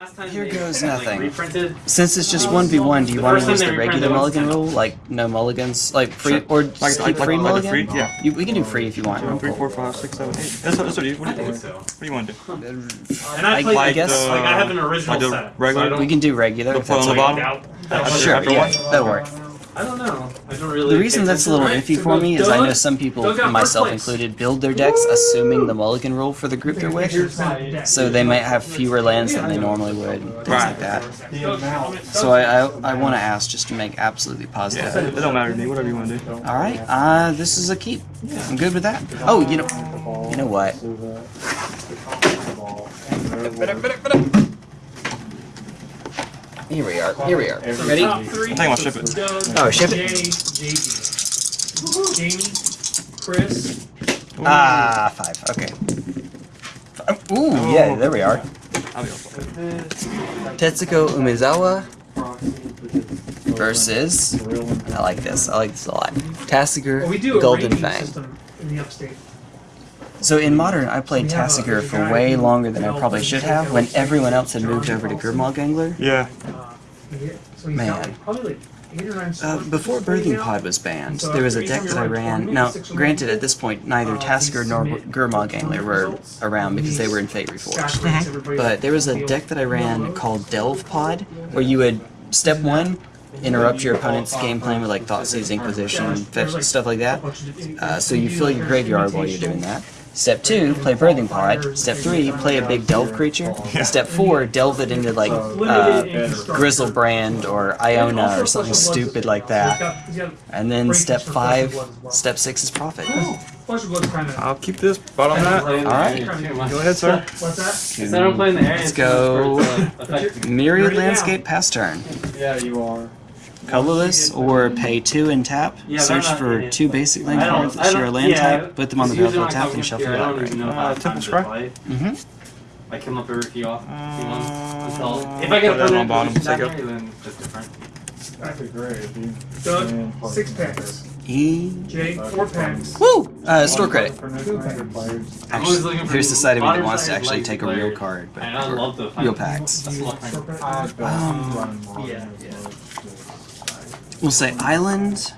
Last time Here goes nothing. reprinted. Since it's just one v one, do you want to use the regular reprinted it was mulligan rule, like no mulligans, like free Sure. or Like- like, like- free like a mulligan? free- yeah. You, we can do free if you want. One, three, four, five, six, seven, eight. That's, that's what you. What I do you, think what so. do you want to do? And I I- played I like, guess- the, like I have an original like the set. regular- So I don't, We can do regular. The if that's on uh, the okay. bottom? doubt that After- much. Sure, after yeah, one? that'll work. I don't know. I don't really. The reason that's a little attention. iffy for me is I know some people, Doug got first myself included, build their decks assuming the mulligan rule for the group they're with, so they might have fewer lands than they normally would, things like that. So I, I, I want to ask just to make absolutely positive. Yeah, positive. it don't matter to me. Whatever you want to do. All right, uh, this is a keep. I'm good with that. Oh, you know, you know what? Here we are. Here we are. Ready? Top three. I think I'll ship it. Doug, Oh, ship it. JD. Jamie, Chris. Ah, five. Okay. F- Ooh, yeah, there we are. I'll be off. Tetsuko Umezawa versus. I like this. I like this a lot. Tasigur Well, we do a Golden Fang. in. So in modern, I played We Tasigur for way longer than I probably should have, when everyone else had moved over to Paulson. Gurmag Angler. Yeah. Man. got like, probably like eight or nine Uh, before Birthing now. Pod was banned, So there was a deck that I ran. Now, granted, more at this point, neither uh, Tasker nor submit Gurmag Angler were around because they were in Fate Reforged. stats rates But there was a deck that I ran called Delve Pod, where you would step one, interrupt your opponent's game plan with like Thought Seizing Position, fetch stuff like that. Uh, so you fill your graveyard while you're doing that. Step two, play Birthing Pod. Step three, play a big Delve creature. Step four, delve it into like uh, Griselbrand or Iona or something stupid like that. And then step five, step six is profit. Flesh of Blood's kind of. I'll keep this. Bottom that. Alright. area too much. Go ahead, sir. What's that? Instead of playing the area Let's go. for it to affect me. Myriad Landscape pass turn. Yeah, you are. Colorless or pay two and tap. Yeah, Search for in it. two basic land I don't- cards that share a land yeah, type, put them on the it's battlefield when tap, and here, shuffle I your don't library. Uh, how Temple time Scry? Mm-hmm. I come up every few off, few months Uh, if I get a put that on bottom, take down it. here, then it's different. That'd be great, dude. Doug, six packs. E. Jay, four packs. Woo! Uh, store credit. For no standard. I'm always Actually, looking for here's the side of me that wants to actually take a real card, but I love the real packs. That's what Store I'm- packs. Um, yeah, yeah. We'll say island.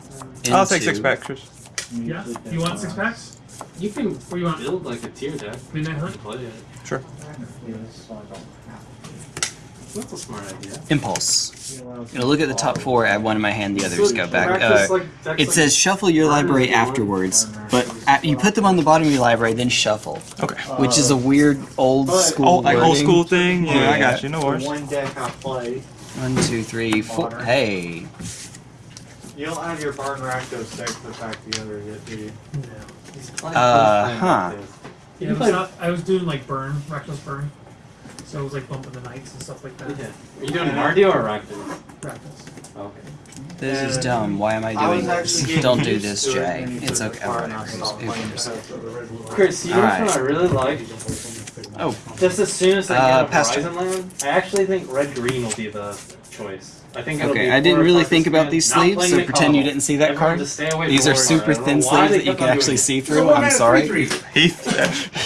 I'll take six packs, Chris. Yeah. You want six packs? You can What do you want? build like a tier deck Midnight to Hunt? play it. Sure. That's a smart idea. Impulse. Gonna look at the top four, add one in my hand, the others go back. Uh, Practice, like, decks it says shuffle your library afterwards, but at, you put them on the bottom of your library, then shuffle, Okay. which is a weird old school. Oh, like old school thing. Yeah, I got you. No worries. One deck I play, One, two, three, four. Hey. You don't have your Barn Rakdos deck to back the other yet, do you? Uh, huh. Yeah, it was not, I was doing like burn, reckless burn. So it was like bumping the knights and stuff like that. Yeah. Are you doing Mardu or Rakdos? Reckless. Okay. This is dumb. Why am I I doing was this? Don't do this, Jay. It's okay. the car and I Whatever. stopped Who cares? the original. Chris, you know Alright. what I really like? Oh, Just as soon as I Uh, get a Horizon land, I actually think red green will be the choice. I think okay. I didn't really think about these sleeves, so the pretend you didn't see that Everyone card. stay away These are super thin sleeves that you can actually doing see it. through. I'm sorry. Heath.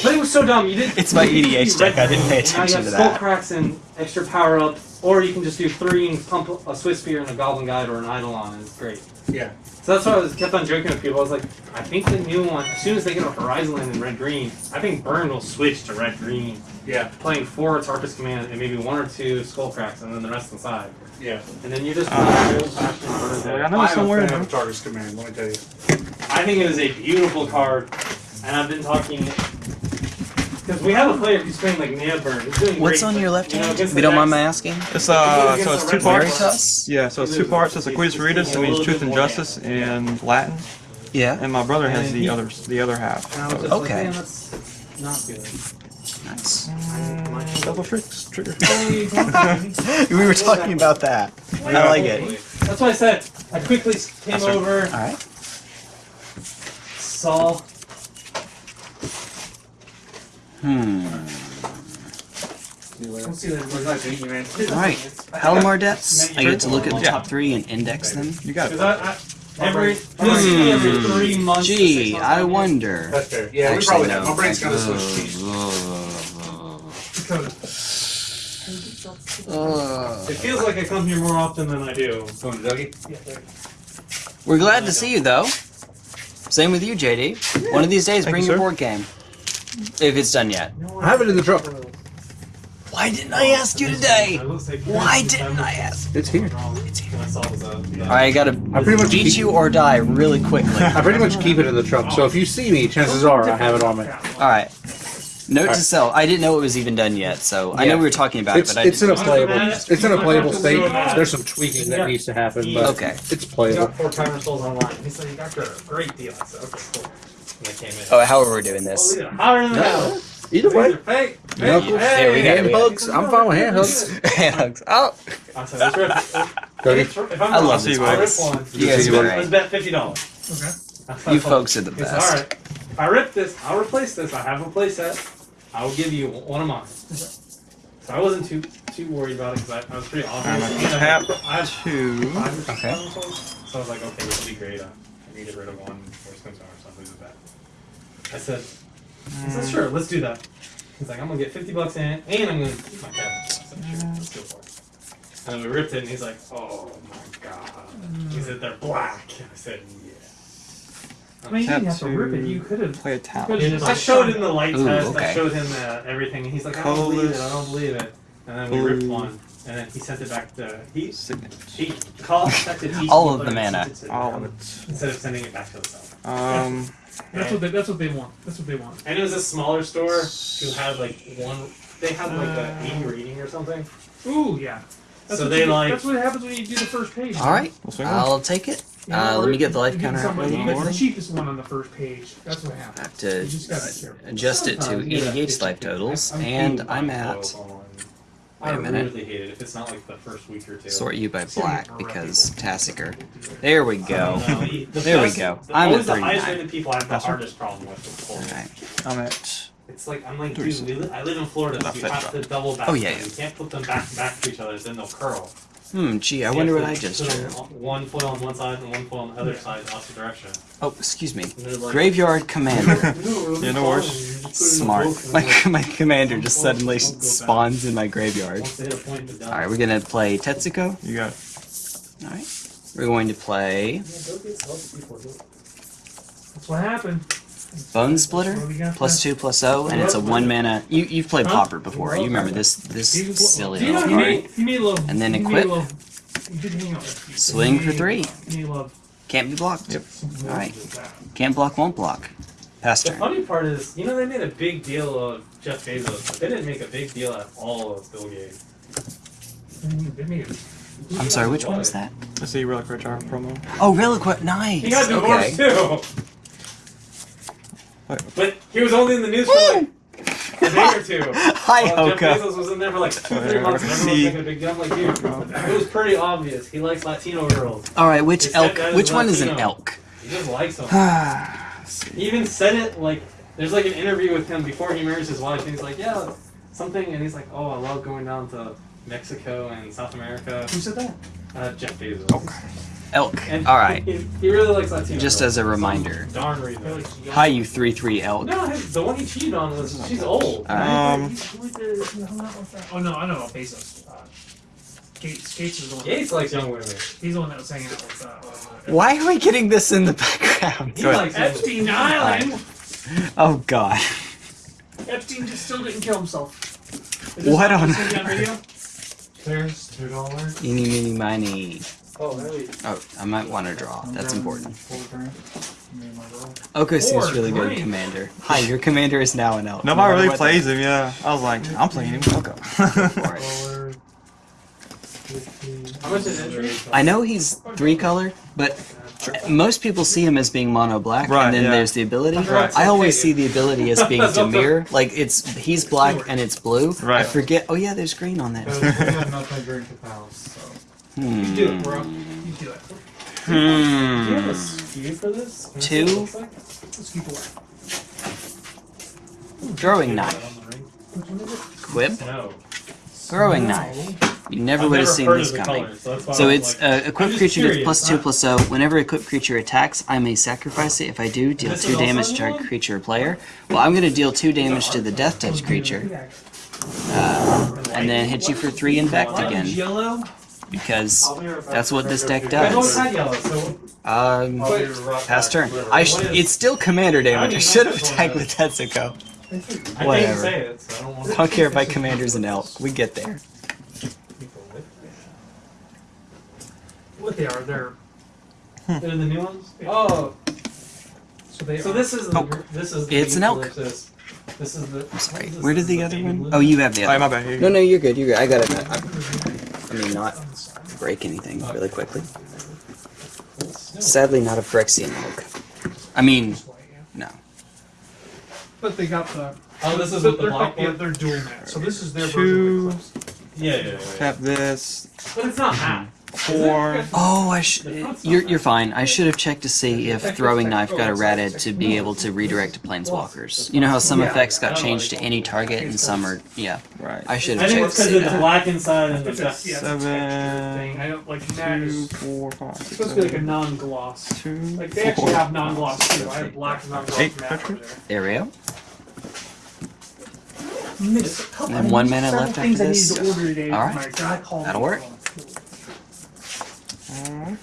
But it was so dumb. You didn't. It's my EDH deck, I didn't pay green, and now attention you to have skull that. cracks and extra power up, or you can just do three and pump a Swiftspear and a Goblin Guide or an Eidolon. It's great. Yeah. So that's why I was kept on joking with people. I was like, I think the new one, as soon as they get a Horizon Land in red green, I think Burn will switch to red green, Yeah, playing four Atarka's Command and maybe one or two Skull Cracks, and then the rest inside. Yeah. And then you just Uh, play old fashioned Burn I know I'm it's somewhere a in fan there. of Atarka's Command, let me tell you. I think it is a beautiful card, and I've been talking because we have a player who's playing like Naya Burn. Doing What's great, on but, your left you know, hand? against If you don't mind my asking. It's uh, so it's two parts. Veritas? Yeah, so it's two parts. It's Aquitas Veritas. It means truth and justice in Latin, Yeah. and my brother has the others, the other half. And I was So just Okay. Like, Man, not good. Nice. Mm, double tricks, trigger. we were talking about that. I like it. That's why I said I quickly came That's right. over, All right. saw. Hmm. We'll see that. It's nice meeting you, man. All right. Palomar debts. I get to look at the top three and index them. You got it. I, I every basically every three months. Gee, I wonder. That's fair. Yeah, we Actually, probably no. have. My brain's kind of switched. Dakota. Ugh. It feels like I come here more often than I do. Going to Dougie? Yeah, there. We're glad to see you, though. Same with you, JD. One of these days, Thank bring you, your sir. board game. If it's done yet. I have it in the truck. Why didn't I ask you today? I will say- Why didn't I ask? It's here. It's here. I saw it was a- the- Alright, I gotta I pretty much beat keep, you or die really quickly. I pretty much keep it in the truck. So if you see me, chances are I have it on me. Alright. Note to self. I didn't know it was even done yet, so I know we were talking about It's it, but it's in didn't. a playable. It's in a playable state. There's some tweaking that needs to happen, but Okay. it's He playable. got four timer souls online. He said, you got a great deal. I said, okay, cool. And I came in. Oh, how are we doing this? look at him. Hotter than the hell. Either way, Hey, hey, Knuckles. There hey. hand hugs. I'm fine with hand hugs. hand Hugs. oh, I said, let's rip it. Dougie, If if I'm I wrong, love this I'll rip place. one. you guys are Let's bet fifty dollars. Okay. You folks are the best. all right. If I rip this, I'll replace this. I have a playset. I will give you one of mine. So I wasn't too too worried about it because I, I was pretty obvious. I'm I gonna mean, I tap have- I have two. five or Okay. seven souls. So I was like, okay, this will be great. Uh, I can get rid of one worst comes to worst. I'll lose it back. I said, I said, sure, let's do that. He's like, I'm gonna get 50 bucks in it, and I'm gonna keep my cabinet. I said, sure, let's go for it. And we ripped it, and he's like, oh my god. He said, they're black. I said, yeah. I mean, you didn't have to rip it. You could have. Play a tap. I showed him the light Ooh, test. I showed him uh, everything, and he's like, I don't believe it. I don't believe it. And then we ripped one, and then he sent it back to he Signature. he contacted each All of the and mana. sent it to All of it. instead of sending it back to himself. Um, That's what they. That's what they want. That's what they want. And it was a smaller store who had like one. They had like a 80 rating or something. Ooh, yeah. That's So what they you, like- That's what happens when you do the first page. Alright, we'll. I'll take it. You know, Uh, let me get the life you get counter up a little more. the cheapest one on the first page. That's what happens. I have to You just gotta be careful. adjust it to Sometimes you 80 get a gauge 50 life totals, I'm and I'm at. Wait a I minute. really hate it if it's not like the first week or two. Sort you by It's gonna be black because Tasigur. There we go. No, the- the There we go. the- I'm always at the highest 39. rated people I have the That's right. hardest problem with. with Florida. Alright. I'm at. It's like I'm like, dude, we li- I live in Florida, so Not you have drop. to double back. Oh, yeah, yeah. You can't put them back to back to each other, then they'll curl. Hmm, gee, I You wonder what I just put drew. One foil on one side and one foil on the other side, opposite direction. Oh, excuse me. Like, Graveyard Commander. Yeah, no worries. Smart. My, my commander just suddenly spawns in my graveyard. Once they hit a point, they're done. Alright, we're gonna play Tetsuko. You got it. Alright. We're going to play Yeah, go get help before you- That's what happened. Bone Splitter. What do we got Plus there? two plus O, and it's a one mana. You you've played Huh? Pauper before. You remember this this He silly Do you know little card. made, he made a little. And then equip. a little- He did hang out with you. Swing for three. He made love. Can't be blocked. Yep. Alright. Can't block, won't block. Pass The funny part is, you know, they made a big deal of Jeff Bezos, but they didn't make a big deal at all of Bill Gates. They made it. I'm sorry, which one was that? Let's see Relic Rich Hour promo. Oh, Reliquat, nice. He got divorced Okay. too. But he was only in the news for like a day or two. Hi, While Jeff Hoka. Bezos was in there for like two, three months, and everyone was making a big. I'm like, dude, it was pretty obvious. He likes Latino girls. All right, which said elk? that is Which one is an Latino. elk? He just likes them. He even said it like there's like an interview with him before he marries his wife, and he's like, yeah, something, and he's like, oh, I love going down to Mexico and South America. Who said that? Uh, Jeff Bezos. Elk. And All right. He, he really likes Latino. Just girls as a reminder. Darn reason. Hi, you three three elk. No, the one he cheated on was she's old. All right. Um, Oh no, I know about Bezos. Uh, Gates. Gates is the one. Gates likes young women. He's the one that was hanging out with. Uh, Why are we getting this in the background? He Go ahead. likes young Epstein Island. Oh God. Epstein just still didn't kill himself. What this on- is this? There's two dollars. Eeny meeny miny. Oh, really? Oh, I might want to draw. That's important. Oko seems really good. Commander. Hi, your commander is now an elf. nobody No really matter plays him. Yeah, I was like, I'm playing him. Okay. what- Alright. How much is entry? I know he's three color, but most people see him as being mono black, Right, and then yeah. there's the ability. Right. I always see the ability as being Dimir, like it's he's black and it's blue. Right. I forget. Oh yeah, there's green on that. We have nothing during the house, so. Hmm. Do it, bro. You do it. Do you have a Hmm. For this? Can I see Two. what it like? Let's keep knife. On the ring? Which one is it? Quip. No. Throwing No. knife. You never I've would have seen this coming. colors, so So it's like, uh, equipped creature gets plus two plus zero. Whenever equipped creature attacks, I may sacrifice it. If I do, deal two damage to a creature or player. Well, I'm gonna deal two damage to the death touch creature. Uh, and then hit you for three and back again Yellow? Because I'll be right back. that's what this deck does. had Um, I'll be right pass turn. I sh- it's still commander damage. I should have that's attacked what with Tetsuko. I Whatever. didn't say it, so I don't want to. Don't care if my commander's an elk. We get there. What they are? They're They're the new ones. Oh, so they. so this is the, Oh. this is the It's an elk. This is the. I'm sorry. this Where is did the the other one? blue. Oh, you have the Alright, other. my bad. No, no, you're good. You're good. I got it. I, I mean, not break anything really quickly. Sadly, not a Phyrexian elk. I mean, no. But they got the. Oh, this is they're, with the they're, black yeah, they're dual mat. So this is their Two. version of Eclipse. Yeah, yeah, yeah. yeah. Tap this. But it's not mm-hmm. half. Four. Oh, I sh- you're you're fine. I should have checked to see if throwing knife got errated to be able to redirect to planeswalkers. You know how some Yeah. effects got changed to any target and some are yeah. Right. I should I have think checked it's to because see it's that. black inside and the It's a, yeah, it's a texture Seven, thing. I don't like mat Two, is four, it's supposed to be like a non-gloss. two, Like they four, actually have non-gloss too. I have eight. black non-gloss Eight mat over there. Aereo. Miss- And one minute left after this. needed to order today. Alright. My God called That'll work. Alright.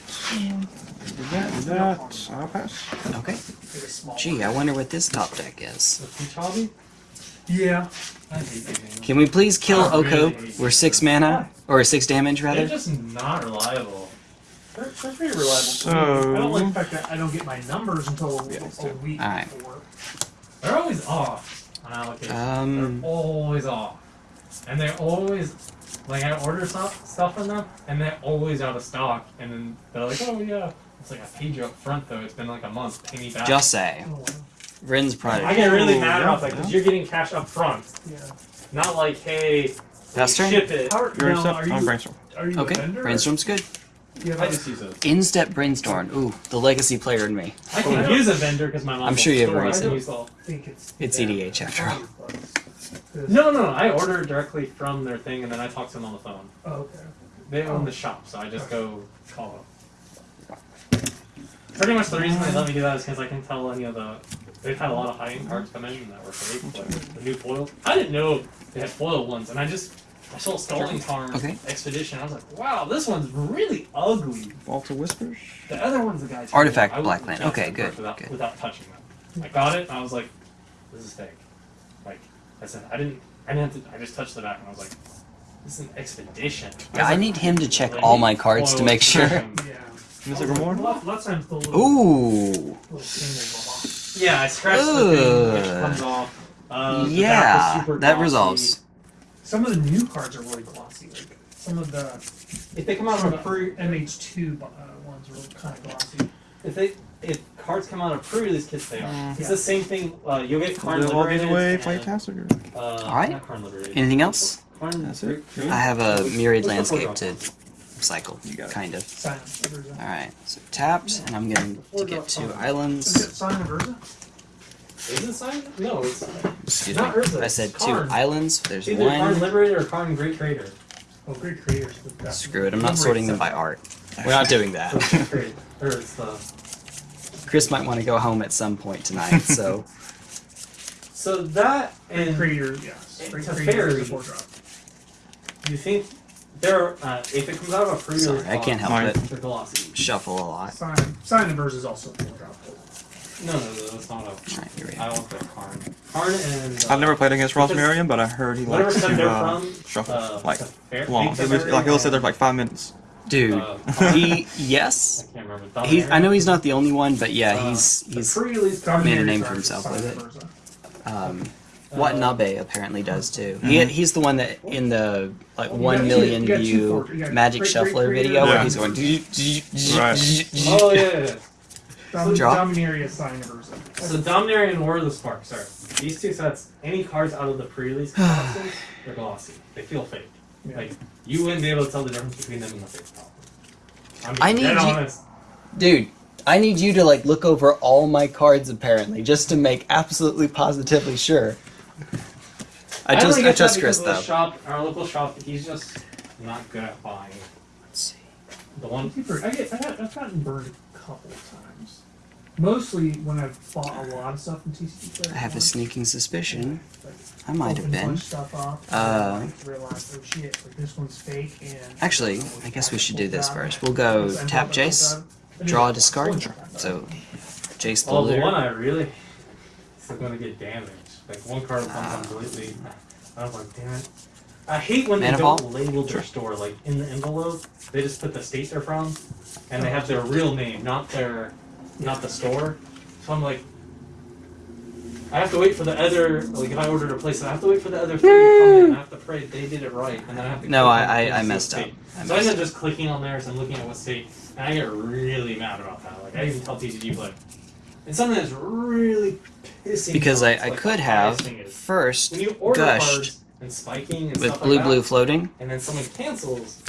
Do that, do that. I'll pass. Okay. Like a small Gee. I wonder what this top deck is. Peach hobby? Yeah. I hate these games. Can we please kill I Oko? hate We're these six mana or six damage rather? They're rather. just not reliable. They're, they're pretty reliable. So- I don't like the fact that I don't get my numbers until a, a week Alright. before. They're always off on allocation. Um. they're always off. And they're always like I order stuff stuff from them and they're always out of stock and then they're like, Oh yeah. It's like I paid you up front though, it's been like a month, pay me back. Just say. Oh, wow. Vryn's I get really Oh, mad yeah, about that because yeah. you're getting cash up front. Yeah. Not like, hey, Pass ship it. How are, You're now, set. are I'm brainstorm. are you Okay. vendor? Brainstorm's good. Do you have I a- just use those. In-step brainstorm. Ooh, the legacy player in me. I can oh, use a vendor because my mom's I'm sure you have a store. I reason. can think it's It's EDH after all. No, no, no. I order directly from their thing, and then I talk to them on the phone. Oh, okay. They own the shop, so I just go call them. Pretty much the reason they let me do that is because I can tell any of the. They've had a lot of high-end cards come in that were fake, like the new foil. I didn't know they had foil ones, and I just I saw Scalding Tarn Okay. Expedition. I was like, wow, this one's really ugly. Vault of Whispers. The other one's the guy's Artifact I wouldn't Blackland. Okay, good, Without, good. without touching them, I got it, and I was like, this is fake. Like I said, I didn't. I didn't have to. I just touched the back, and I was like, this is an expedition. Yeah, was I like, need him to check all my cards to make sure. Yeah. Mystic Oh, Reward. Lots, lots of the little, Ooh. little Yeah, I scratched the thing, which comes off. Uh, the back was Yeah, that resolves. Some of the new cards are really glossy. Like some of the If they come out some of of a pre MH2 uh, ones are kind of glossy. if they if cards come out of pre-release kits, they are. Mm. It's Yeah. the same thing. Uh, you'll get Karn Live all these Liberated. away. and, Play Tasker. Uh, Alright. Not Karn Liberated. Anything else? Karn That's it. I have a myriad What's landscape to cycle, You got kind of. Of Alright, so tapped, and I'm going to get two Is it islands. Scion of Urza? Is it Sign? No, it's Excuse not me. Urza, I said it's two Karn. islands. There's either Karn Liberator or Karn Great Trader. Oh, great creators. but that's- Screw it, I'm not sorting them by art. We're not doing that. great. Or it's the. Chris might want to go home at some point tonight, so. So that Great and creators, yes. It's Great a fairy. is drop. you think there uh, if it comes out of a pre-release Sorry, I can't help it. They're. Shuffle a lot. Sign, Scion of Urza is also a four drop. No, no, no, that's not a. Alright, here we I go. want the Karn. Karn and. Uh, I've never played against because Rosmarian, but I heard he likes to uh, from, shuffle uh, like long. Fake He'll, be- Teferi like he'll sit and, there for like five minutes. Dude, uh, he, I yes. can't remember. He's, I know he's not the the only one, but yeah, Uh, he's, he's, made a name for himself sign with it. Um, Uh, Watanabe apparently does too. He, Mhm. he's the one that in the like Oh, you one got- million you got two view for- Magic great, Shuffler great video where he's going. Right. Oh yeah, yeah, yeah. Dom- Draw. Dominaria Scion of Urza. So Dominaria and War of the Spark. Sorry, these two sets. Any cards out of the pre-release boxes, they're glossy. They feel fake. Yeah. Like you wouldn't be able to tell the difference between them and the fake problem. I'm I need you- honest. Dude, I need you to like look over all my cards apparently, just to make absolutely positively sure. I just only I get that trust Chris though. Shop, our local shop, he's just not good at buying. Let's see. The one I get, I got, I've gotten burned a couple of times. Mostly when I've bought a lot of stuff from TCG Player. I have a sneaking suspicion. like, I might have opened a bunch been. Stuff up, Uh, then, like, oh shit, like this one's fake. And Actually, I guess we should do this first. We'll go tap Jace, draw a discard. So, Jace the Oh, the one looter. I really is going to get damaged. Like one card will come Ah. completely. I was like, damn it. I hate when they don't label their store like in the envelope. They just put the state they're from, and they have their real name, not their, not the store. So I'm like, I have to wait for the other. Like if I ordered a place, I have to wait for the other three to come in. I have to pray they did it right, and then I have to. No, I- I- I messed up. I so I messed end up just clicking on theirs and I'm looking at what state, and I get really mad about that. Like I even tell TCG like, and something that's really pissing. Because I, I like, could have first when you order gushed and spiking and with stuff blue like blue that, floating. and then someone cancels.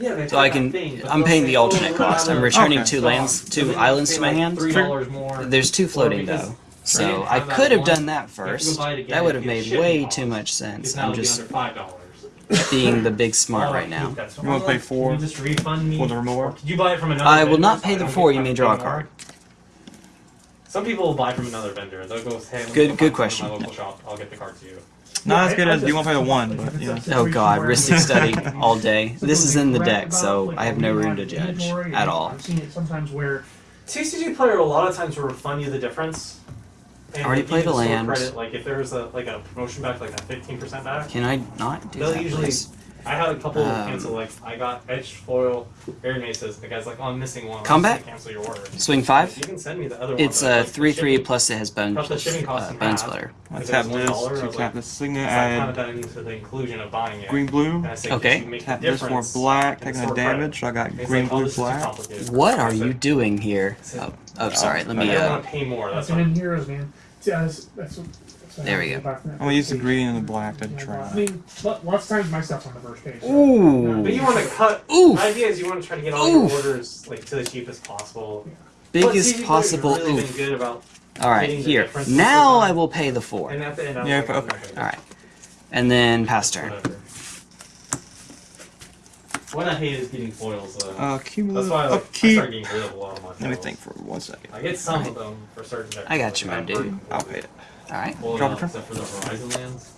Yeah, they So I can. Thing, I'm paying the "Oh, alternate cost. I'm returning Okay. two stock." lands, two then islands to my pay, like, hand. Three dollars more. There's two floating because though, so didn't I could have done that You have to go first. again That would have made way costs. too much sense. I'm just five dollars. being the big smart right now. that's- You wanna pay four Can you just refund me for the removal? Or Could you buy it from another? I will not pay the four, you may draw a card. Some people will buy from another vendor. They'll go, hey, Good- good question. My local shop. I'll get the card to you. Not as good as you want to pay the one, but you know. Oh god, Rhystic Study all day. This is in the deck, so I have no room to judge at all. I've seen it sometimes where TCG player a lot of times will refund you the difference. And Already they'll played you a the store land. Credit, like if there's a like a promotion back, like a fifteen percent back. Can I not do They'll that, usually- please? I had a couple Um, cancel. Like I got edge foil, air maces. The guy's like, "Oh, I'm missing one. I'm Combat? Cancel your order. Swing five. You can send me the other one. It's a like, three three shipping- plus it has bone cut the shipping costs uh, in bone half. splitter. I If it tap was $1, this I to tap like- this signet, So I counted add that the inclusion of buying it. green blue, And I said, Okay. "Could you make tap the this for black, in the taking a damage, so I got He's green, like, "Oh, blue, this is too black. What are you doing here? Oh, oh sorry. Let I me. don't Uh, want to pay more. That's that's in fine. heroes, man. See, that's, that's, what- that's what There we go. back from that I'm gonna use the green and the black to Yeah, try. I mean, lo- lots of times my stuff's on the first page. so- ooh, But you want to cut. Oof. The idea is you want to try to get all Oof. your orders like to the cheapest possible. But biggest CG possible have really oof. good about. All right, here. Now I will pay the four. And at the end, I was Yeah, like, okay. okay. All right, and then pass turn. Whatever. What I hate is getting foils. Though. Uh, That's cumulative why I, like, I start getting rid of a lot of my foils. Let me think for one second. I get some of them for certain decks. I got you, my dude. I'll pay it. All right. Foil Drop a out turn. except for the Horizon lands.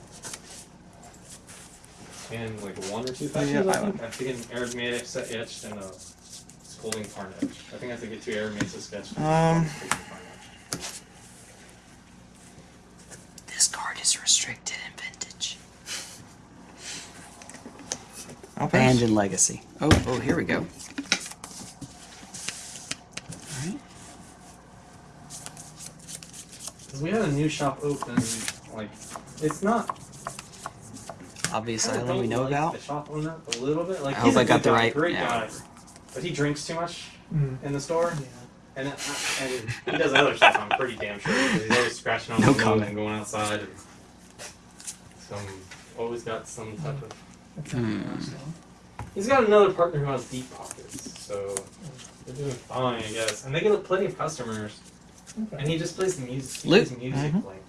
And like one or two Yeah, fetches, I I think. I have to get an Aerodmatic set etched and a Scalding Tarn. I think I have to get two Aerodmatic sketched. Um, This card is restricted in vintage. Abandoned legacy. Oh, oh, here we go. All right. Because we had a new shop open, like, it's not. Obvious kinda Island we don't know like about. The shop owner a little bit. Like, I he's hope a I got the guy, right- Great yeah, guy. But he drinks too much Mm. in the store, Yeah. and, it, and he does other stuff. I'm pretty damn sure. He's always scratching on No the window comment. and going outside. And some always got some type of. That's Hmm. He's got another partner who has deep pockets, so they're doing fine, I guess. And they get plenty of customers. And he just plays the music. He plays music Mhm. like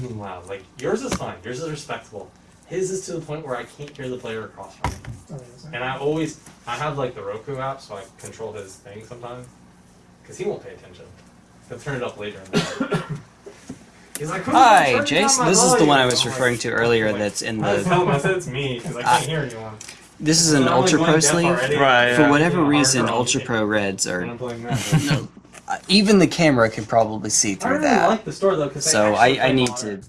boom loud. Like yours is fine. Yours is respectable. His is to the point where I can't hear the player across from me. Oh, And I always, I have like the Roku app, so I control his thing sometimes. Because he won't pay attention. He'll turn it up later. In the. He's like, Hi, turning Jace. my This is the one I was I'm referring to earlier. like, That's in I the. tell him I said it's me because I can't hear anyone. This is an Ultra Pro sleeve. already. Right, For yeah. whatever reason, Ultra. Pro Reds are. I'm playing that. No, uh, even the camera can probably see I through really that. like the store though, because So I, I need to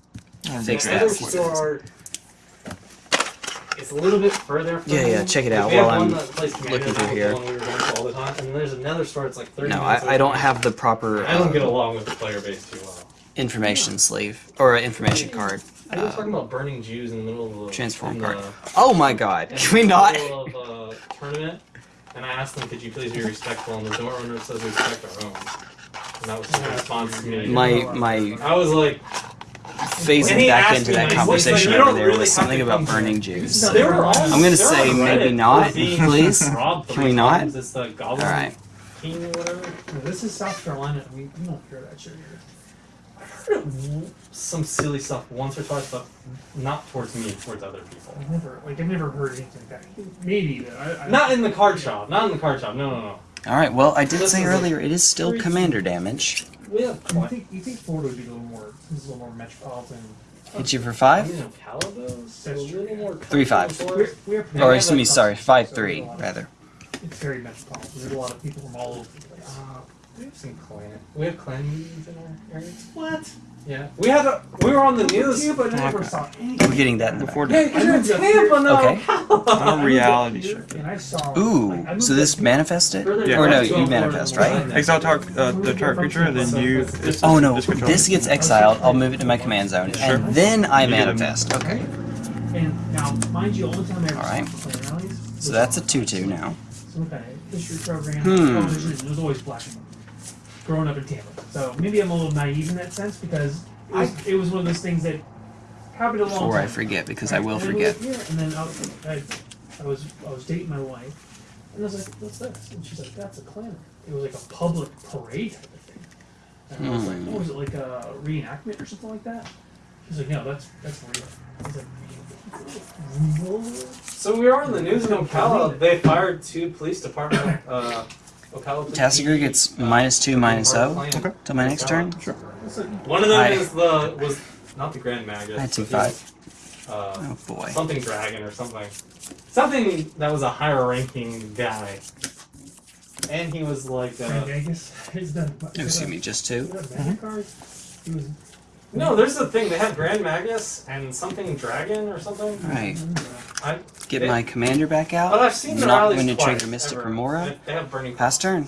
fix The that. other for you. store, it's a little bit further. From Yeah, yeah, check it out we while I'm that looking through here. We were going to all the time, and then there's another store. It's like 30 No, minutes I, I don't have the proper I don't get uh, along with the player base too well. information sleeve or information card. I was Uh, talking about burning Jews in the middle of the transform in card. The, Oh my God! Can we not? of a tournament, and I asked them, "Could you please be respectful?" And the door owner says, "Respect our own." And that was the response to me. My my I was like, phasing back into that conversation so you over there really was something about burning Jews. No, they were all. I'm gonna say maybe not, please. Can we not? times. It's the Goblin All right. King or whatever. No, this is South Carolina. We, we don't hear that shit here. I've heard of some silly stuff once or twice, but not towards me, towards other people. I've never, like, I've never heard anything like that. Maybe, but I, I Not in the card shop. Not in the card shop. No, no, no. All right. Well, I did This say is like earlier it is still three- commander damage. We have You think you think Florida would be a little more this is a little more metropolitan. Hit you for I five. mean, Calados, so a That's true. little more. Three, five. comfortable We're, we're Or excuse me, sorry, five so three a lot of- rather. It's very metropolitan. There's a lot of people from all over the place. Uh, we have some clan. We have clan meetings in our area. What? Yeah, we had a. We were on the news. You but never saw any. We're getting that in the Before back. Yeah, because you're in I moved up here- Tampa now. Okay. on a reality show. And I saw. Ooh, like, so this up- manifested? Further Or no, you manifest, right? north. Exile target, uh, the target creature, and then you. This, Oh no, this gets exiled. I'll move it to my command zone, Sure. and then I You manifest. Okay, And now, mind you, only time I ever Alright. saw so that's a two-two now. Some kind of history program, Hmm. television, it was always black and white. Growing up in Tampa, so maybe I'm a little naive in that sense because it was, it was one of those things that happened a long Before I forget, because I will and forget. Here, and then I, was- I, I was I was dating my wife, and I was like, "What's this?" And she's like, "That's a clan." It was like a public parade type of thing. And I was like. "Oh, is it like a reenactment or something like that?" She's like, "No, that's that's real." I was like, "What?" So we were on the news in Ocala. They fired two police department. Uh, Ocala. police Tasigur gets minus two, minus Our O clan. Okay. till my next turn. Sure. One of them I- is the was not the Grand Magus. I had two but he was, five. Uh, Oh boy. something dragon or something. Something that was a higher ranking guy. And he was like, Grand uh, Vegas is done. Oh, excuse me, just two. Magic cards. He was. No, there's the thing. They have Grand Magus and something dragon or something. Right. I, Get my commander back out. but I've seen the Not going to twice, trigger Mystic ever. Remora. They- have burning. Pass turn.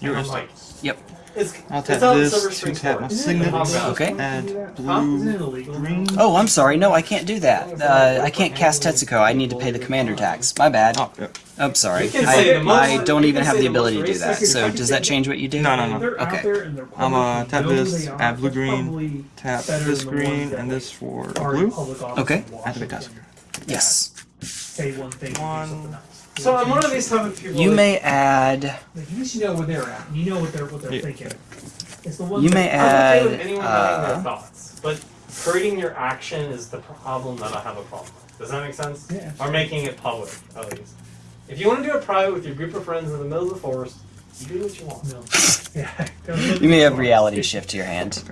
You're like, Yep. It's, I'll it's tap out this to tap my Forest. Okay. Add Isn't blue, green. Oh, I'm sorry. No, I can't do that. Uh, I can't cast Tetsuko. I need to pay the commander tax. My bad. Oh, yep. I'm sorry. You can say I, I don't even have the the ability to do that. So does that change what you do? No, no, no. Okay. out there and they're I'm, uh, public, tap you know who this, add blue, green, Tap this than the ones green and this for are blue. public office Okay. in Washington Activate Yes. Say one thing and do One. Something else. So I'm one of these type of people. You that- may add. Like, at least you know where they're at. You know what they're what they're Yeah. thinking. It's the one You that- may I'm okay with add. anyone having their Uh, thoughts, but hurting your action is the problem that I have a problem with. Does that make sense? Yeah. Or making it public, at least. If you want to do it private with your group of friends in the middle of the forest, you do what you want. No. Yeah. you may have reality shift to your hand.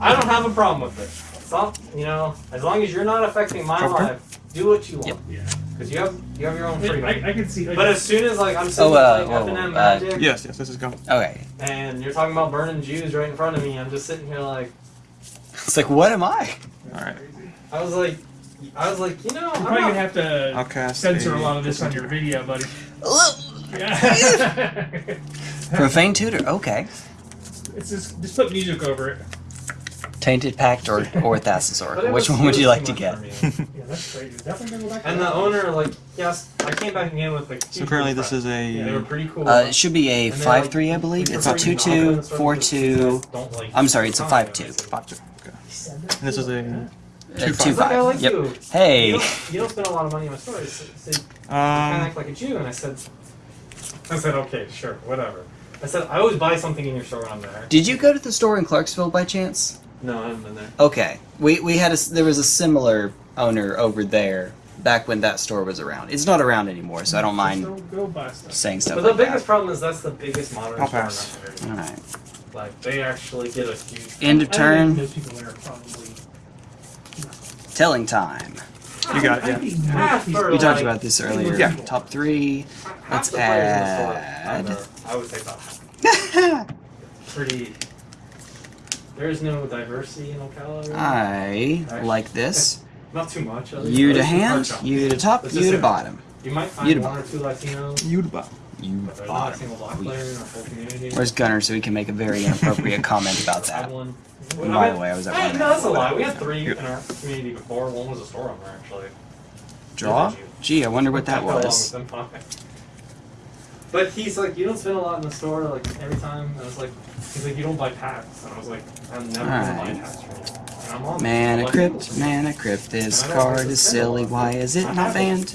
I don't have a problem with it. It's not, you know, as long as you're not affecting my life, do what you want. Yep. yeah. Because you have you have your own freedom. I, I can see. Like, but as soon as like I'm sitting Oh, uh, playing whoa, F&M uh, Magic Yes, yes, this is going. Okay. and you're talking about burning Jews right in front of me, I'm just sitting here like It's like, what am I? Alright. I was like I was like, you know, You're I'm probably not, gonna have to I'll censor a a lot of this on your video, buddy. Profane tutor. Okay. it's just just put music over it. Tainted Pact or or but Thassasaur. it Which one would you like to get? Yeah, that's crazy. Definitely gonna go back. to and the that. owner, like, yes, I came back again with like. So currently this is They were a pretty cool. Uh, it should be a And they're five like, three, I believe. we It's a prefer two you not two, in the store four because you two. don't like I'm sorry, it's a 5-2. Five two. Okay. He said that And this is too. a Uh, Two two five. It's like, I five. like Yep. you. You Hey. don't, you don't spend a lot of money in my store. I said, I said, you kind of um. act like a Jew, and I said, I said, okay, sure, whatever. I said, I always buy something in your store when I'm there. Did you go to the store in Clarksville by chance? No, I haven't been there. Okay. We we had a there was a similar owner over there back when that store was around. It's not around anymore, so I don't mind Go, go buy stuff. saying stuff But the like biggest that. problem is that's the biggest modern I'll store pass. in that area. All right. Like they actually get a huge. End of I turn. Those people there are probably. Telling time. You got it, yeah. think Half most for people- We talked like- about this earlier. Yeah. Top three. Half Let's the players in the store add- I would say about half. Pretty. There's no diversity in Ocala. Really. I like this. Not too much. You to hand, you to top, Let's you to bottom. You might You find to one or two Latinos, You. You a bottom. single black player in our whole community. Where's Gunner so he can make a very inappropriate comment about I that? one. And by the way, I was at Hey, one. no, that's a lie. We had three in our community before. One was a store owner, actually. Draw? Gee, I wonder what that I was. With them fine. But he's like, you don't spend a lot in the store, like every time. And I was like, he's like, you don't buy packs. And I was like, I'm never gonna buy Alright. packs from you. And I'm on. Mana crypt, mana crypt. This card is silly. Why is it not banned?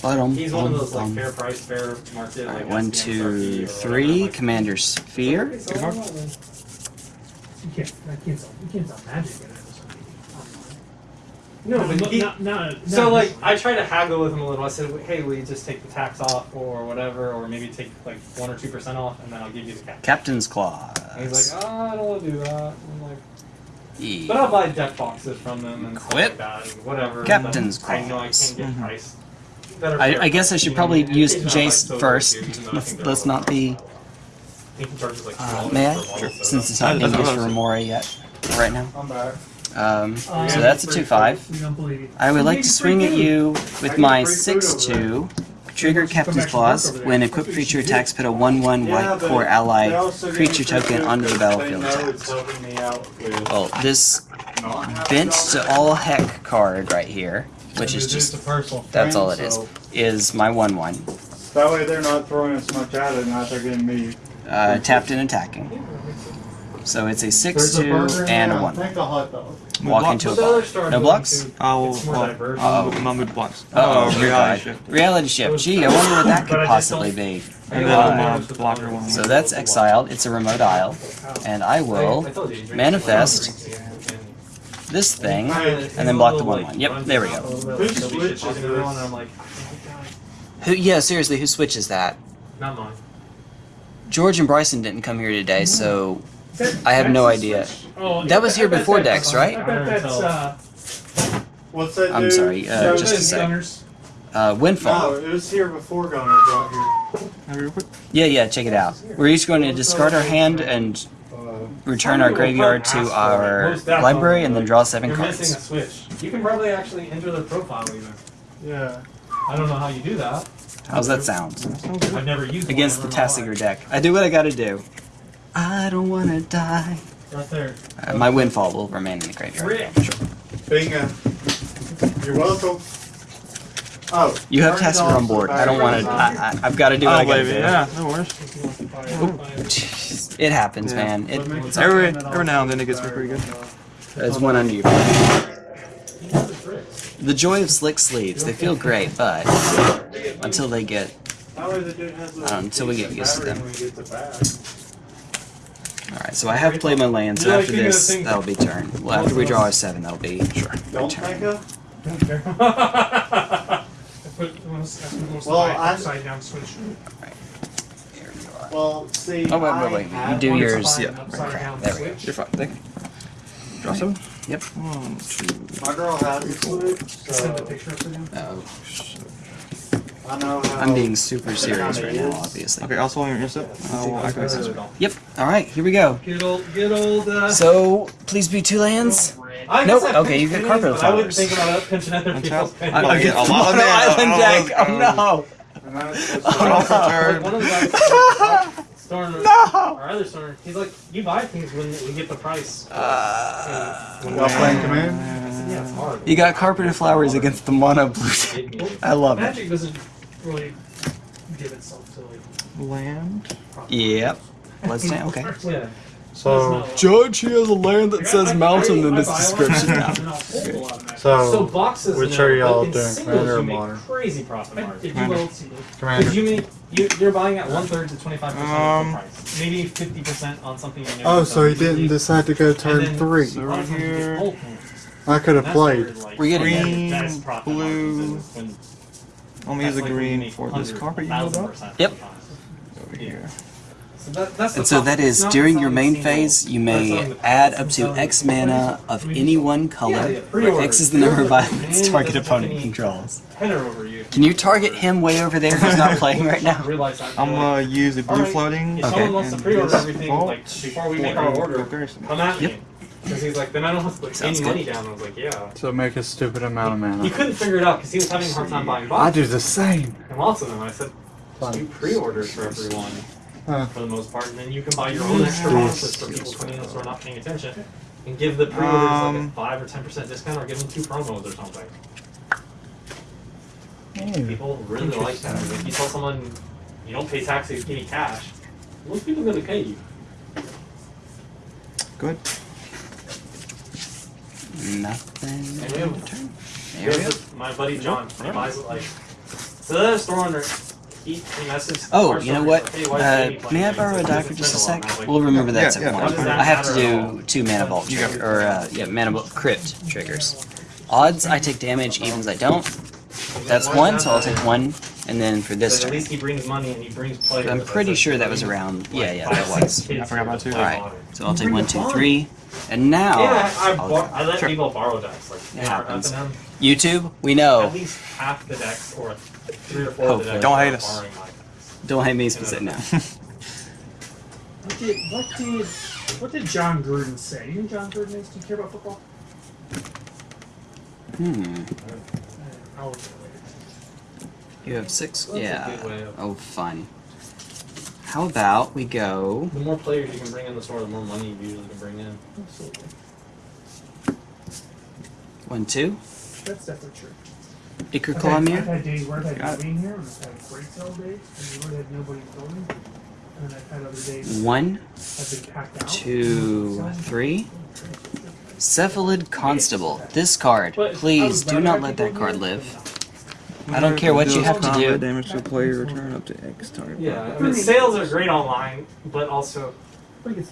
But um, He's one of those like um. fair price, fair market. Alright, like one, two, or whatever. three. Like, Commander Sphere. okay, so I don't know, man. You can't. I can't sell. You can't sell magic in it. or something. No, but he, not, not, So like I tried to haggle with him a little. I said, "Hey, will you just take the tax off or whatever, or maybe take like one or two percent off, and then I'll give you the cash." Captain's Claws. And he's like, "Oh, I don't want to do that." I'm like, E. "But I'll buy deck boxes from them and Quit. stuff like that, and whatever." Captain's but I know I can't get Mhm. price. I, I guess I should probably know, and use occasionally I'll Jace soda first. too, even though I Let's, let's not be. I think he charges like Uh, may I? for a bottle of soda. Since it's not That's- English for what Remora yet, right now. I'm back. Um, Um, so that's a two five. We don't believe you. I would like to swing at you with my 6-2. Trigger Captain's back to Claws. work over. When equipped creature attacks, put a one one white but Kor Ally creature token food onto the 'cause battlefield They know it's tapped. helping me out with Well, this not bent to all heck card right here, which is just a personal that's all it is, is. is my one one. That way they're not throwing as much at it, not they're getting me. Uh, tapped and attacking. So it's a six There's a two burger and a one. Think a hot dog. Walk Block- into a But bar. No blocks? to, I'll, It's more well, diverse. I'll, Uh-oh. I'll move blocks. Uh oh, Uh, reality God. shift. Reality shift. Gee, I wonder what that could possibly be. And then Uh, I'll uh, blocker one. So that's exiled. It's a remote isle, and I will I told you, you drink manifest this thing. And then block the one one. Yep, there we go. Who switches this? I'm like, Who? Yeah, seriously, who switches that? not mine. George and Bryson didn't come here today, so That- I have no idea. Oh, That was here before Dex, right? I bet that's uh, What's that I'm dude? sorry, uh, So- just a those sec. Uh, Windfall. No, it was here before Gunner got here. Have real quick. Yeah, yeah, check it out. We're each going to discard our hand and Uh, return our graveyard to our library, and then draw seven cards. You're missing a cards. switch. You can probably actually enter their profile even. yeah. I don't know how you do that. How's that sound? I've never used Against I the don't know why. Tasigur deck. I do what I gotta do. I don't wanna die. Right there. Uh, my windfall will remain in the graveyard. Rick. Bingo. You're welcome. Oh. You have $30 on board. I don't wanna. I, I, I've gotta do what Oh, I gotta baby, do. yeah, no worries. It happens, Yeah. man. It, But Every- every now and then it gets me pretty good. there's one under you. The joy of slick sleeves. They feel great, but until they get. That way the dude has a Uh, until we get used to them. when he gets it back. Alright, so I have played my land, so after keep it a this, that'll be turn. Well, after we draw our seven, that'll be sure. Don't turn. think of. Don't care. I put most, I put most Well, I- upside down switch. Here you are. Well, see. Oh, wait, wait, I wait. You do yours. time- yeah, right, down there we go. You're fine. Thank you. Draw seven. Yep. One, two. My girl has a switch, Send a picture of it. Oh, I know how. I'm being super serious right now, obviously. Okay, also on your intercept. I will activate this. Yep. Alright, here we go. Good old, good old. Uh, So, please be two lands. I Nope, guess I okay, you pinched get carpet pennies, but I wouldn't think about pinching other Untap. people's I, pennies. I get a lot of mana. Island deck. Oh no. And then it's supposed Oh, no. Like, one of the guys, Storm, No. our other Storm, he's like, you buy things when we get the price. Uh, when Y'all playing command? Said, yeah, it's hard. you got carpeted flowers against the mono blue. deck. I love it. Magic doesn't really give itself to like. Land. Yep. Let's say okay. Yeah. So, Judge, he has a land that says mountain in I description. a now. Magic, and I'll hold a lot of Magic. So so boxes, which are y'all but doing, Commander or Modern? crazy profit I, margins. if you will, see those. Because Commander. you make you, you're buying at one third to twenty five percent of Um, the price, maybe fifty percent on something you know. Oh, so he didn't easily. decide to go turn then- three. So right of times you get here. I could have That's where, played. like, We're getting Green, the best profit blue. Margins is when I'm use the that's like green for this 100, carpet you know about. Yep. sometimes. Over here. So that, that's And so problem. that It's is not during your main phase, you may add up to X mana of any one color, yeah, where. X is the number of Pre-order. violence target opponent controls. Header over you. Can you target him way over there who's not playing right now? Realize that. I'm gonna use a blue floating. Okay. someone wants to and pre-order this everything, vault like before we for make our a order, comparison. come at Yep. me. Because he's like, then I don't have to put Sounds any good. money down. I was like, yeah. So make a stupid amount of He couldn't figure it out because he was having a hard time buying I boxes. do the same. And lots of them. I said, just do pre-orders for everyone Huh. for the most part, and then you can buy your own extra boxes for people coming in who are not paying attention, and give the pre-orders like a Um, five or ten percent discount, or give them two promos or something. People really like that. If you tell someone you don't pay taxes, give me cash, most people are gonna pay you. Good. Nothing. And we have- in turn. There we Here's my buddy John, he buys it like. So other store owner, he, he messaged. Oh, you know what? "Hey, Uh, may I borrow a He says, die for just a sec? while." And I was like, We'll remember that Yeah, one. that's fine. I have to at do two mana vault You got trigger, or uh, yeah, mana vault crypt triggers. Odds I take damage, evens I don't. That's one, so I'll take one. And then for this But at turn, least he brings money and he brings players. I'm pretty sure that was around. like, Yeah, yeah, that was. I forgot about two. Alright, so I'll take one, two, three. And now, Yeah, I, I, I'll bar- go. I let Sure. people borrow decks. Like, It happens. YouTube, we know. At least half the decks, or three or four of the decks. Don't hate us. borrowing my decks. Don't hate me specific now. What did what did what did Jon Gruden say? You know Jon Gruden is? Do you care about football? Hmm. Uh, I'll look at it later. You have six? That's a Yeah. good way of- Oh, fun. How about we go. The more players you can bring in the store, the more money you usually can bring in. Absolutely. One, two. That's definitely true. Iker I've had, I've had days where I've had Got nobody here, and I've had great sell days, and where I've had nobody in the building. And then I've had other days One, I've been packed out. two, three. Cephalid Constable. This card. Please do not let that card here. live. I don't care what you have to do. Damage to a player return up to X target. Yeah, I mean, sales are great online, but also But it.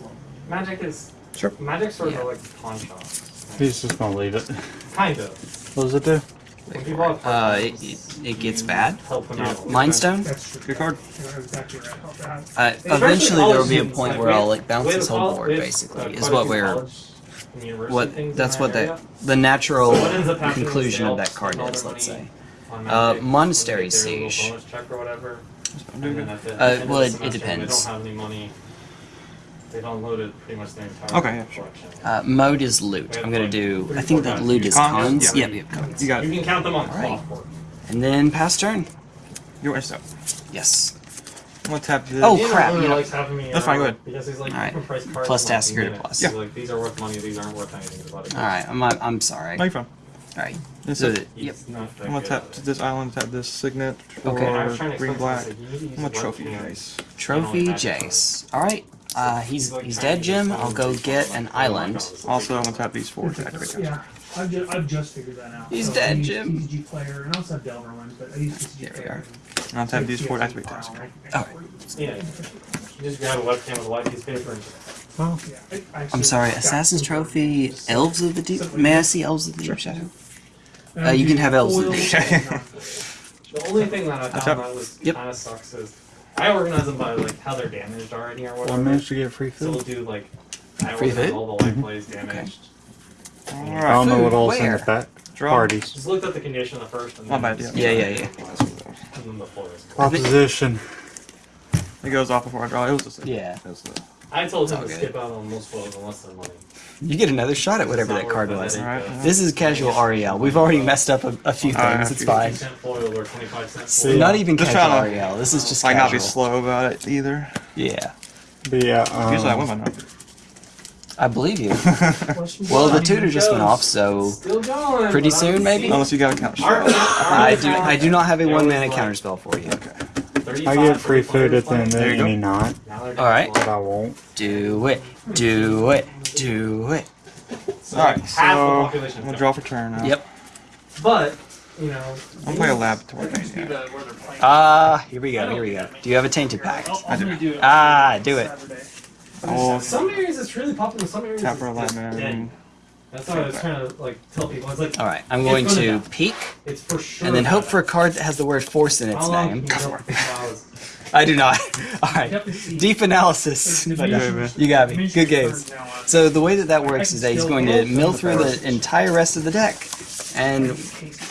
Magic is Sure. Magic stores Yeah. are like pawn shops. He's just gonna leave it. Kind of. What does it do? When people have Uh, it, it, it gets bad. help them out. Mindstone. Good card. You're exactly right about that. Uh, eventually there will be a point where I'll like bounce we this whole board basically. uh, Is what we're college and university what that's what our the the natural So what ends up happening is conclusion of that card is. Let's say. On Uh, Monastery when they get their little Siege. bonus check or whatever. And then at the Uh, end well, it- it depends. They don't have any money. They've unloaded pretty much their entire Okay, yeah, sure. Uh, mode is loot. I'm gonna do. I think that loot is Cons? cons. Yeah. Yep, yep, cons. You got You can count them on the Alright. And then pass turn. Your step. Yes. I'm gonna tap this. Oh, crap, really you know- likes having me That's fine, go ahead. Because he's like, Alright. price Plus in task like a security minute. plus. He's Yeah. like, these are worth money, these aren't worth anything. Just it. All right. I'm I'm sorry. No, All you're fine. right. This is- it. yep. He's not I'm gonna tap at this island, tap this signet for Okay. I was trying to green black. I said, you need to I'm a trophy Jace. Trophy Jace. All right. Uh, he's he's dead, Jim. I'll go get an island. Also, I'm gonna tap these four to activate that. Yeah, I've just, I've just figured that out. He's So dead, I use Jim. TCG player, and I also have Delver but I use TCG There we player. are. And I'll tap these four to activate file, task. and I- I- Alright. Yeah. You just grab a webcam with a white piece of paper and Yeah, I- I I'm sorry. Assassin's Trophy. Elves of the Deep. May I see Elves of the Deep Shadow? And Uh, you can have elves in foil there. and non-foil. The only thing that I tap. found that was Yep. kind of sucks is I organize them by like how they're damaged already or I whatever. managed to get free So we'll food. do like I Free organize food? all the light plays damaged. I Alright. don't know what Food, all's in where? back. Draw. Parties. Just looked at the condition of the first and My then bad, yeah. Yeah, yeah, yeah. and then the floor is cool. Opposition. It goes off before I draw. It was the same. Yeah. It was the- I told him to good. skip out on most flows unless they're money. You get another shot at whatever that card was. headache Alright. This is casual Ariel. We've already messed up a, a few Alright, things. It's 50 fine. cent foil or 25 cent foil. Not even Just casual trying to- Ariel. This is just Like not be slow about it either. Yeah, But yeah, um, Usually I win by now. I believe you. Well, the tutor just went off, so going. Pretty soon, maybe? Unless you got a count. Our- our I do. I do not have a one always mana like counterspell for you. 35, I get free food at the end of There you go. any knot, Now they're down Alright. but I won't. Do it. Do it. Do it. So Alright, so half the I'm population. gonna draw for turn now. Yep. But you know, I'm gonna play a laboratory. That used to be Yeah. the- where they're playing. Ah, here we go. Here we go. Do you have a tainted pact? I'll- I'm gonna do it Ah, do it. Saturday. Oh, some areas it's really popular. Some areas tap it's for a just light dead. Man. That's what I was trying to like tell people. It's like All right. I'm going to peek it's for sure. and then hope for a card that has the word force in its How name. can you go for hours? I do not. All You right. have to see- Deep analysis. there's But, uh, miniatures- You got me. Good games. cards now on- So the way that that works is that he's going to mill through the entire rest of the deck, and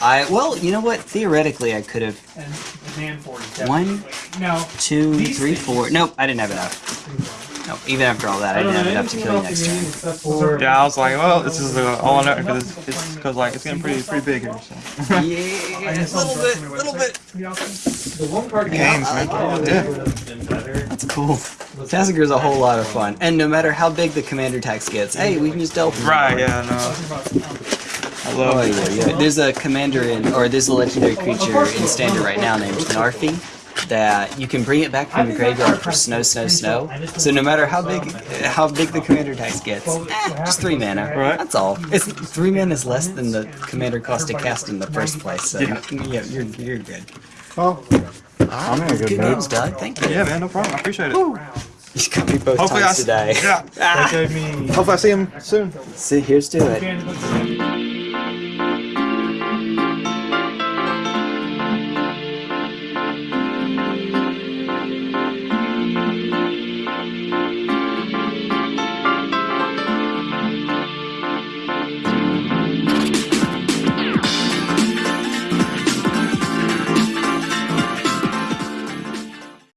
I well, you know what? Theoretically, I could have And the man for it is One, No. two, These three, things- four. Nope, I didn't have enough. Nope, even after all that, I I didn't have enough to kill you next the turn. for Yeah, I was like, well, this is all I know because it's it's because like it's getting pretty pretty big here. So. Yeah, guess a I'll little bit, my little bit. Tweet out some- the one card Games, I man. Yeah. would have been better. That's cool. Tasigur's a whole lot of fun, and no matter how big the commander tax gets, hey, we can just delve. into Right? Yeah. No. Talking about, I Oh love yeah, it. yeah. There's a commander in, or there's a legendary creature in standard right now named Narfi that you can bring it back from the graveyard for snow, snow, snow. So no matter how big, how big the commander tax gets, eh, just three mana. Right. That's all. It's three mana is less than the commander cost to cast in the first place. So Yeah. yeah, you're you're good. Oh, I'm in a good Good mood. games, Doug. Thank you. Yeah, man. No problem. I appreciate it. You got me both Hopefully I times s- today. Yeah. Ah, That gave me Hopefully I see him soon. see, here's to it. fan-